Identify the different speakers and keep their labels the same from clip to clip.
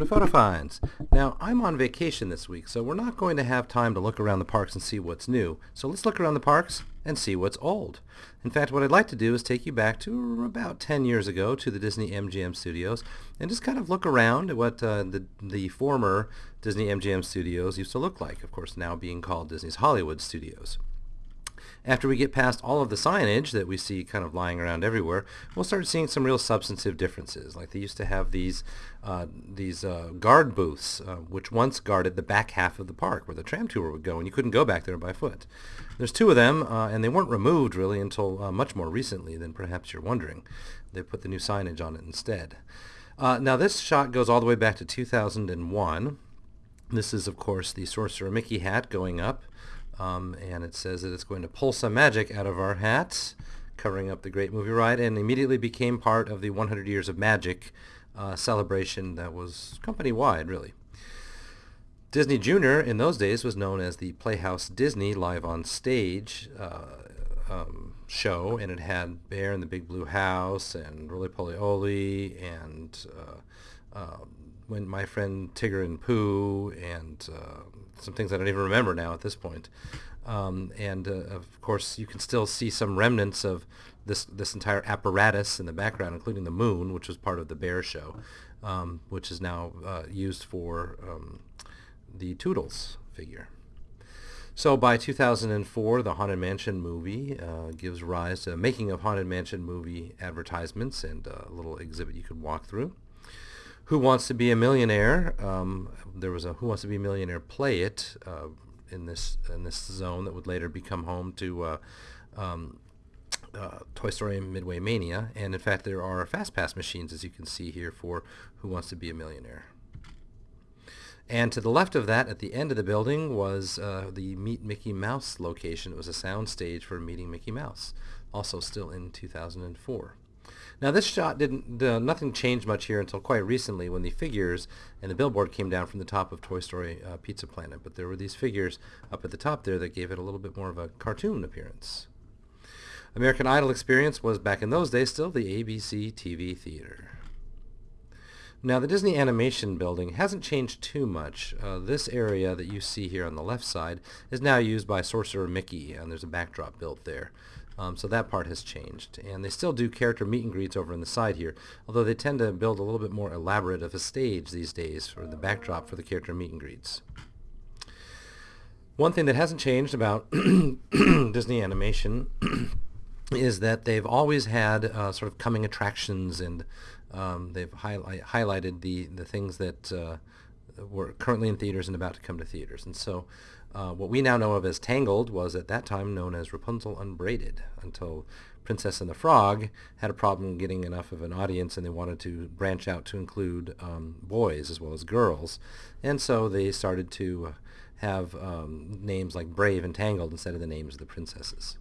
Speaker 1: To Photo Finds. Now, I'm on vacation this week, so we're not going to have time to look around the parks and see what's new. So let's look around the parks and see what's old. In fact, what I'd like to do is take you back to about 10 years ago to the Disney MGM studios and just kind of look around at what uh, the, the former Disney MGM studios used to look like, of course now being called Disney's Hollywood Studios. After we get past all of the signage that we see kind of lying around everywhere, we'll start seeing some real substantive differences. Like they used to have these uh, these uh, guard booths, uh, which once guarded the back half of the park where the tram tour would go, and you couldn't go back there by foot. There's two of them, uh, and they weren't removed really until uh, much more recently than perhaps you're wondering. They put the new signage on it instead. Uh, now this shot goes all the way back to 2001. This is, of course, the Sorcerer Mickey hat going up. Um, and it says that it's going to pull some magic out of our hats, covering up the Great Movie Ride, and immediately became part of the 100 Years of Magic uh, celebration that was company-wide, really. Disney Junior in those days was known as the Playhouse Disney Live on Stage uh, um, show, and it had Bear in the Big Blue House and Rolie Polie Olie and uh, um, when my friend Tigger and Pooh and uh, some things I don't even remember now at this point. Um, and uh, of course, you can still see some remnants of this this entire apparatus in the background, including the moon, which was part of the Bear Show, um, which is now uh, used for um, the Toodles figure. So by 2004, the Haunted Mansion movie uh, gives rise to making of Haunted Mansion movie advertisements and a little exhibit you could walk through. Who Wants to Be a Millionaire? Um, there was a Who Wants to Be a Millionaire Play It uh, in this in this zone that would later become home to uh, um, uh, Toy Story Midway Mania. And in fact, there are Fast Pass machines, as you can see here, for Who Wants to Be a Millionaire. And to the left of that, at the end of the building, was uh, the Meet Mickey Mouse location. It was a sound stage for Meeting Mickey Mouse, also still in 2004. Now this shot didn't, uh, nothing changed much here until quite recently when the figures and the billboard came down from the top of Toy Story uh, Pizza Planet. But there were these figures up at the top there that gave it a little bit more of a cartoon appearance. American Idol experience was back in those days still the ABC TV theater. Now the Disney Animation Building hasn't changed too much. Uh, this area that you see here on the left side is now used by Sorcerer Mickey and there's a backdrop built there. Um, so that part has changed. And they still do character meet and greets over on the side here, although they tend to build a little bit more elaborate of a stage these days for the backdrop for the character meet and greets. One thing that hasn't changed about Disney animation is that they've always had uh, sort of coming attractions and um, they've highlight, highlighted the, the things that uh, were currently in theaters and about to come to theaters. And so uh, what we now know of as Tangled was at that time known as Rapunzel Unbraided until Princess and the Frog had a problem getting enough of an audience and they wanted to branch out to include um, boys as well as girls. And so they started to have um, names like Brave and Tangled instead of the names of the princesses.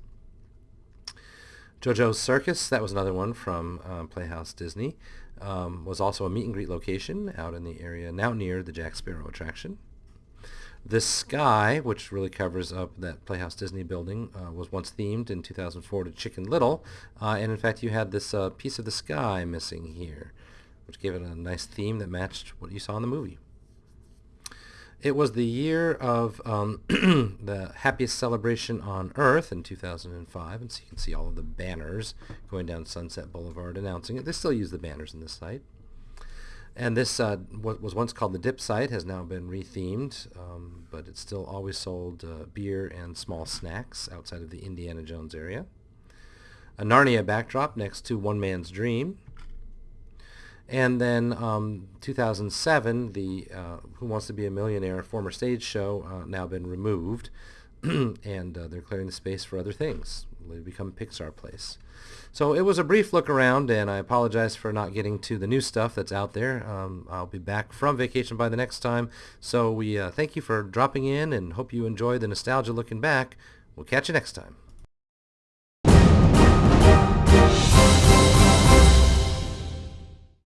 Speaker 1: JoJo's Circus, that was another one from um, Playhouse Disney, um, was also a meet and greet location out in the area now near the Jack Sparrow attraction. This sky, which really covers up that Playhouse Disney building, uh, was once themed in 2004 to Chicken Little, uh, and in fact you had this uh, piece of the sky missing here, which gave it a nice theme that matched what you saw in the movie. It was the year of um, the happiest celebration on Earth in 2005, and so you can see all of the banners going down Sunset Boulevard announcing it. They still use the banners in this site. And this, uh, what was once called the Dip site, has now been rethemed, um, but it still always sold uh, beer and small snacks outside of the Indiana Jones area. A Narnia backdrop next to One Man's Dream. And then um, 2007, the uh, Who Wants to Be a Millionaire former stage show uh, now been removed, and uh, they're clearing the space for other things. They become Pixar Place. So it was a brief look around, and I apologize for not getting to the new stuff that's out there. Um, I'll be back from vacation by the next time. So we uh, thank you for dropping in and hope you enjoy the nostalgia looking back. We'll catch you next time.